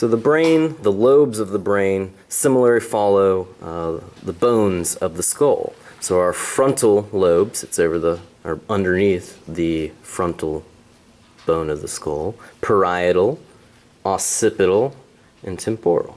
So the brain, the lobes of the brain, similarly follow uh, the bones of the skull. So our frontal lobes, it's over the, or underneath the frontal bone of the skull, parietal, occipital, and temporal.